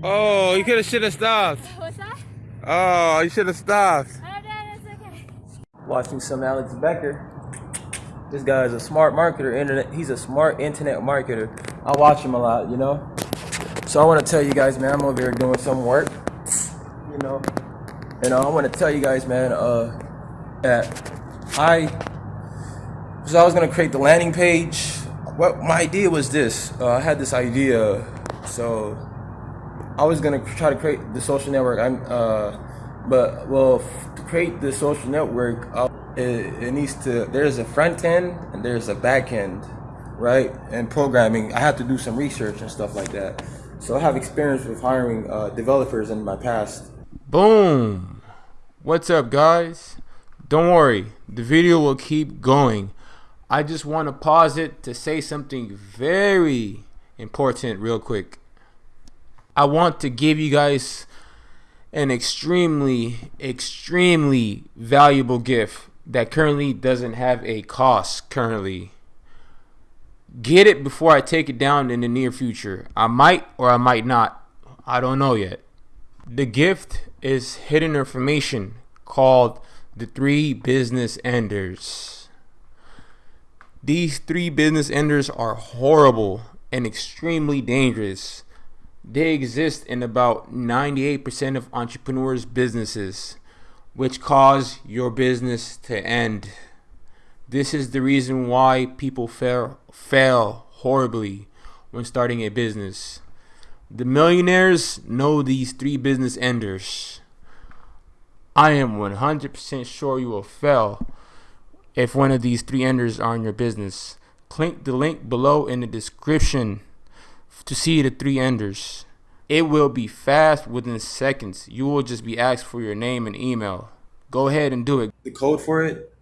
Oh, you could have should have stopped. What's that? Oh, you should have stopped. Oh, no, it's okay. watching some Alex Becker. This guy is a smart marketer. Internet. He's a smart internet marketer. I watch him a lot, you know. So I want to tell you guys, man, I'm over here doing some work, you know. And uh, I want to tell you guys, man, uh, that I, so I was gonna create the landing page. What my idea was this. Uh, I had this idea, so I was gonna try to create the social network. I'm, uh, but well, to create the social network, uh, it, it needs to. There's a front end and there's a back end, right? And programming, I have to do some research and stuff like that. So I have experience with hiring uh, developers in my past. Boom. What's up, guys? Don't worry, the video will keep going. I just want to pause it to say something very important, real quick. I want to give you guys an extremely, extremely valuable gift that currently doesn't have a cost currently. Get it before I take it down in the near future. I might or I might not. I don't know yet. The gift is hidden information called the three business enders. These three business enders are horrible and extremely dangerous. They exist in about 98% of entrepreneurs' businesses, which cause your business to end. This is the reason why people fail, fail horribly when starting a business. The millionaires know these three business enders. I am 100% sure you will fail if one of these three enders are in your business. Click the link below in the description to see the three enders. It will be fast within seconds. You will just be asked for your name and email. Go ahead and do it. The code for it,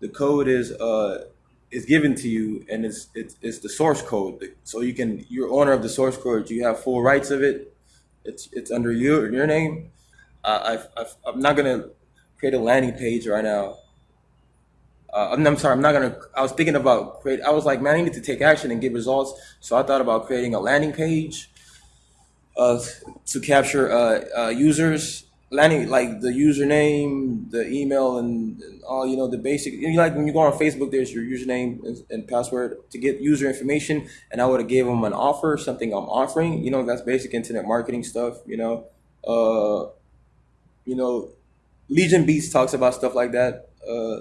the code is uh is given to you, and it's it's, it's the source code. So you can you're owner of the source code. You have full rights of it. It's it's under your your name. Uh, I've, I'm not gonna create a landing page right now. Uh, I'm, I'm sorry, I'm not gonna. I was thinking about create. I was like, man, I need to take action and get results. So I thought about creating a landing page uh, to capture uh, uh, users. Landing like the username, the email, and, and all you know the basic. You know, like when you go on Facebook, there's your username and, and password to get user information. And I would have gave them an offer, something I'm offering. You know, that's basic internet marketing stuff. You know, uh, you know, Legion Beats talks about stuff like that. Uh,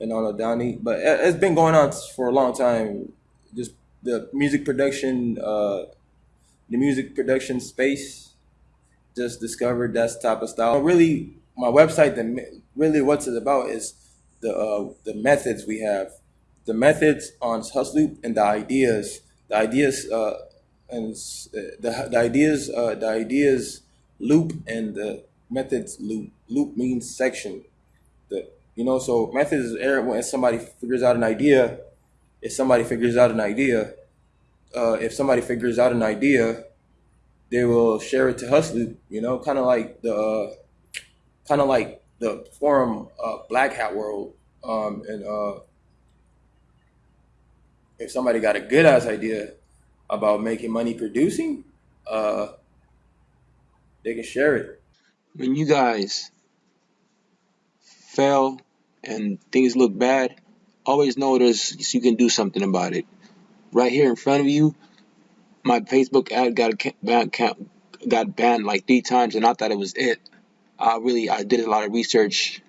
and a Downey, but it- it's been going on for a long time. Just the music production, uh, the music production space. Just discovered that type of style. Really, my website. The really what's it about is the uh, the methods we have, the methods on Hustloop and the ideas. The ideas uh, and the the ideas uh, the ideas loop and the methods loop. Loop means section the you know so methods is when somebody figures out an idea if somebody figures out an idea uh, if somebody figures out an idea they will share it to Hustloop you know kind of like the uh, kind of like the forum uh, Black Hat World um, and uh, if somebody got a good ass idea about making money producing uh, they can share it when you guys fail and things look bad, always know there's you can do something about it. Right here in front of you, my Facebook ad got a ca- ban- ca- got banned like three times, and I thought it was it. I really I did a lot of research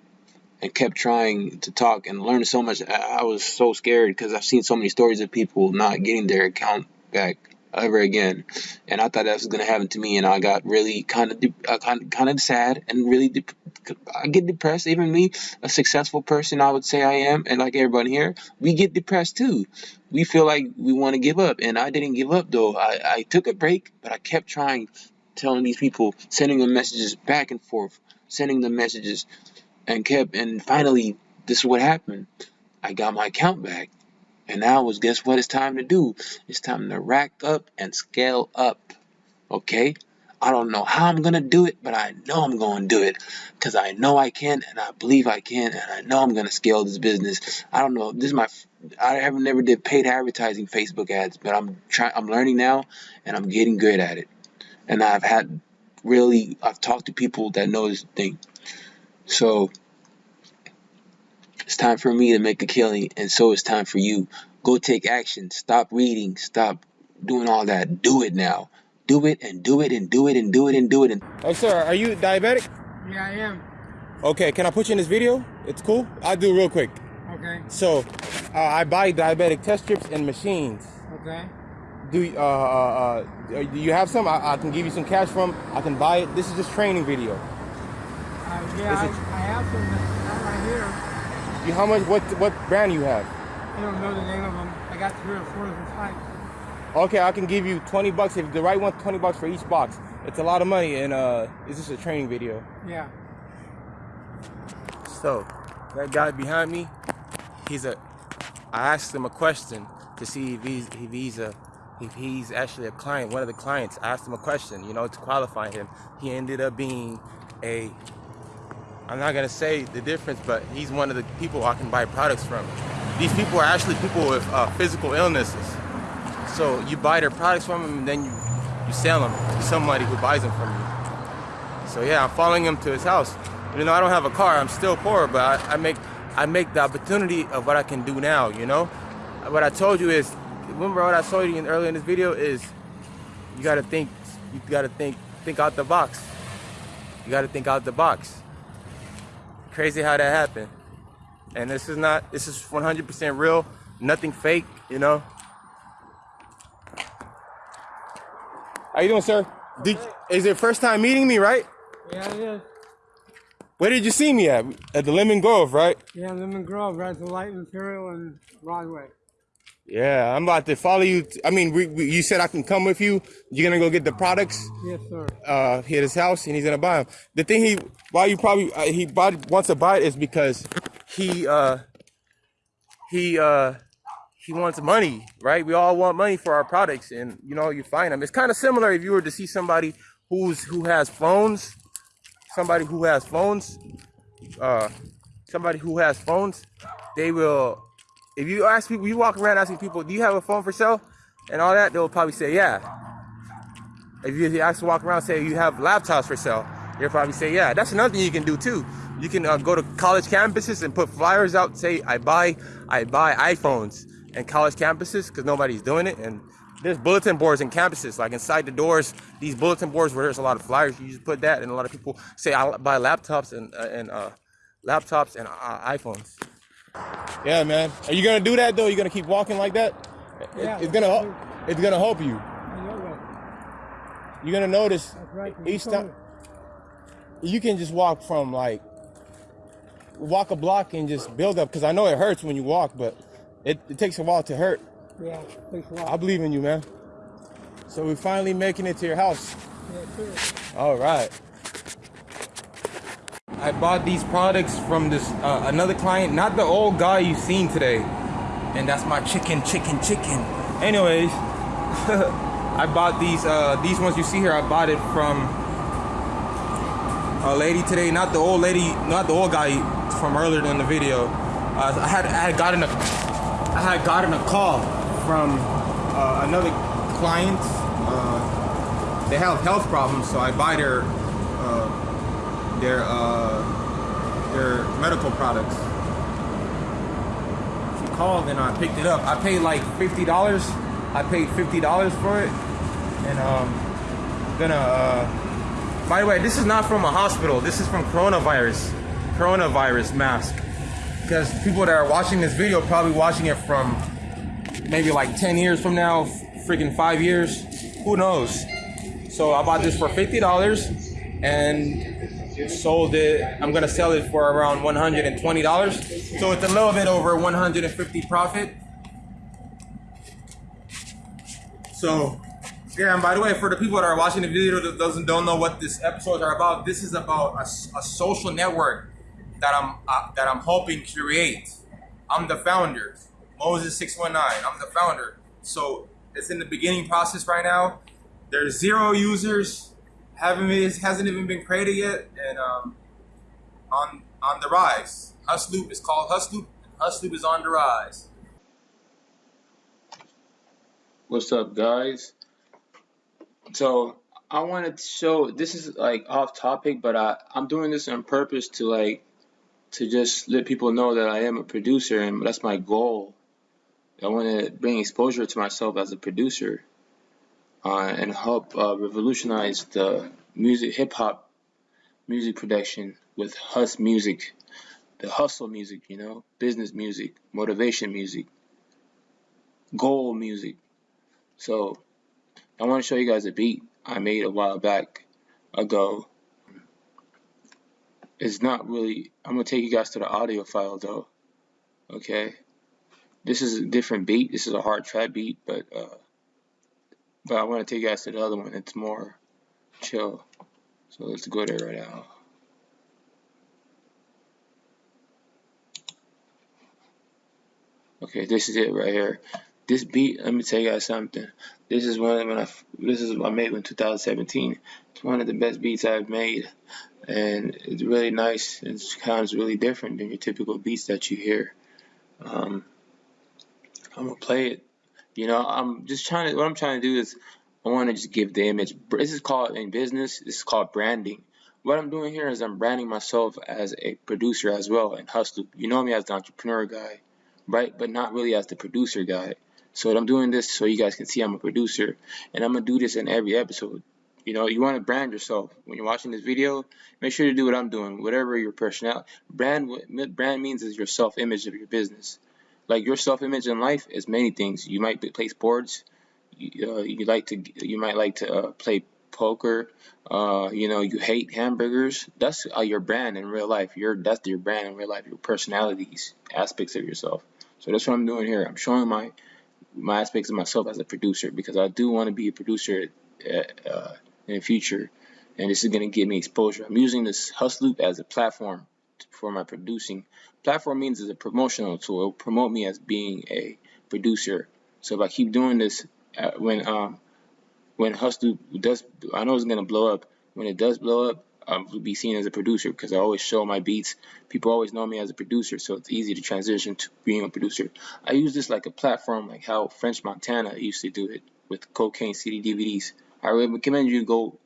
and kept trying to talk and learn so much. I was so scared because I've seen so many stories of people not getting their account back ever again, and I thought that was gonna happen to me, and I got really kind of de- kind kind of sad and really dep I get depressed. Even me, a successful person, I would say I am, and like everybody here, we get depressed too. We feel like we want to give up, and I didn't give up though. I I took a break, but I kept trying, telling these people, sending them messages back and forth, sending them messages, and kept and finally this is what happened. I got my account back And now was guess what it's time to do? It's time to rack up and scale up. Okay? I don't know how I'm gonna do it, but I know I'm gonna do it because I know I can and I believe I can and I know I'm gonna scale this business. I don't know. This is my I have never did paid advertising Facebook ads, but I'm trying I'm learning now and I'm getting good at it. And I've had really I've talked to people that know this thing. So it's time for me to make a killing and so it's time for you. Go take action. Stop reading. Stop doing all that. Do it now do it and do it and do it and do it and do it and Oh, sir, are you diabetic? Yeah, I am. Okay, can I put you in this video? It's cool. I'll do it real quick. Okay. So, uh, I buy diabetic test strips and machines. Okay. Do uh, uh, uh, do you have some? I, I can give you some cash from. I can buy it. This is just training video. Uh, yeah, I, I have some that's right here. You, how much? What what brand you have? I don't know the name of them. I got three or four different types. Okay, I can give you 20 bucks if the right one. 20 bucks for each box. It's a lot of money, and uh, it's just a training video. Yeah. So, that guy behind me, he's a. I asked him a question to see if he's if he's a if he's actually a client, one of the clients. I asked him a question, you know, to qualify him. He ended up being a. I'm not gonna say the difference, but he's one of the people I can buy products from. These people are actually people with uh, physical illnesses. So you buy their products from them, and then you you sell them to somebody who buys them from you. So yeah, I'm following him to his house. Even though I don't have a car, I'm still poor, but I, I make I make the opportunity of what I can do now. You know, what I told you is, remember what I told you in, earlier in this video is, you gotta think, you gotta think, think out the box. You gotta think out the box. Crazy how that happened. And this is not, this is 100% real, nothing fake. You know. How you doing, sir? Did, is it first time meeting me, right? Yeah, it is. Where did you see me at? At the Lemon Grove, right? Yeah, Lemon Grove, right to Light Imperial and Broadway. Yeah, I'm about to follow you. t- I mean, we, we, you said I can come with you. You're gonna go get the products Yes, sir. uh, here at his house, and he's gonna buy them. The thing he, why you probably uh, he bought, wants to buy it is because he uh, he uh, he wants money, right? We all want money for our products, and you know you find them. It's kind of similar if you were to see somebody who's who has phones, somebody who has phones, uh, somebody who has phones, they will. If you ask people, you walk around asking people, "Do you have a phone for sale?" and all that, they'll probably say, "Yeah." If you ask to walk around, say you have laptops for sale, they'll probably say, "Yeah." That's another thing you can do too. You can uh, go to college campuses and put flyers out, say, "I buy, I buy iPhones," and college campuses because nobody's doing it. And there's bulletin boards in campuses, like inside the doors. These bulletin boards where there's a lot of flyers, you just put that, and a lot of people say, "I buy laptops and uh, and uh, laptops and uh, iPhones." Yeah, man. Are you gonna do that though? You gonna keep walking like that? It- Yeah, it's gonna help. It's gonna help you. I know that. You're gonna notice right. each time you can just walk from like walk a block and just build up because I know it hurts when you walk, but it, it takes a while to hurt. Yeah, I believe in you, man. So we're finally making it to your house. Yeah, sure. All right. I bought these products from this uh, another client, not the old guy you've seen today, and that's my chicken, chicken, chicken. Anyways, I bought these uh, these ones you see here. I bought it from a lady today, not the old lady, not the old guy from earlier in the video. Uh, I had I had gotten a I had gotten a call from uh, another client. Uh, they have health problems, so I buy their their uh, their medical products. She called and I picked it up. I paid like fifty dollars. I paid fifty dollars for it, and um, gonna. Uh, by the way, this is not from a hospital. This is from coronavirus, coronavirus mask. Because people that are watching this video probably watching it from maybe like 10 years from now, freaking five years, who knows? So I bought this for $50 and sold it. I'm gonna sell it for around $120. So it's a little bit over 150 profit. So yeah, and by the way, for the people that are watching the video that doesn't don't know what this episodes are about, this is about a, a social network that I'm uh, that I'm hoping to create. I'm the founder, Moses six one nine. I'm the founder. So it's in the beginning process right now. There's zero users. Haven't hasn't even been created yet, and um, on on the rise. Hustloop is called Hustloop. Hustloop is on the rise. What's up, guys? So I wanted to show this is like off topic, but I I'm doing this on purpose to like to just let people know that I am a producer and that's my goal. I want to bring exposure to myself as a producer uh, and help uh, revolutionize the music, hip hop music production with hus music, the hustle music, you know, business music, motivation music, goal music. So I want to show you guys a beat I made a while back ago. It's not really, I'm going to take you guys to the audio file though. Okay. This is a different beat. This is a hard trap beat, but uh, but I want to take you guys to the other one. It's more chill. So let's go there right now. Okay, this is it right here. This beat, let me tell you guys something. This is one when I this is I made in 2017. It's one of the best beats I've made, and it's really nice. It sounds really different than your typical beats that you hear. Um, I'm gonna play it. You know, I'm just trying to. What I'm trying to do is, I want to just give the image. This is called in business. This is called branding. What I'm doing here is I'm branding myself as a producer as well and hustle. You know me as the entrepreneur guy, right? But not really as the producer guy. So I'm doing this so you guys can see I'm a producer, and I'm gonna do this in every episode. You know, you want to brand yourself when you're watching this video. Make sure to do what I'm doing, whatever your personality. Brand brand means is your self-image of your business. Like your self-image in life is many things. You might play sports. You, uh, you like to you might like to uh, play poker. Uh, you know, you hate hamburgers. That's uh, your brand in real life. Your that's your brand in real life. Your personalities, aspects of yourself. So that's what I'm doing here. I'm showing my my aspects of myself as a producer because I do want to be a producer uh, in the future, and this is going to give me exposure. I'm using this Hustloop as a platform for my producing. Platform means it's a promotional tool. It will promote me as being a producer. So if I keep doing this, uh, when um when Hustle does, I know it's gonna blow up. When it does blow up, I'll be seen as a producer because I always show my beats. People always know me as a producer, so it's easy to transition to being a producer. I use this like a platform, like how French Montana used to do it with Cocaine City DVDs. I recommend you go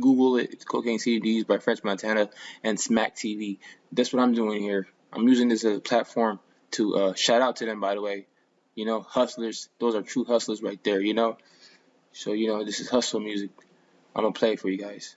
Google it. Cocaine CDs by French Montana and Smack TV. That's what I'm doing here. I'm using this as a platform to uh, shout out to them, by the way. You know, hustlers. Those are true hustlers right there, you know. So, you know, this is hustle music. I'm going to play for you guys.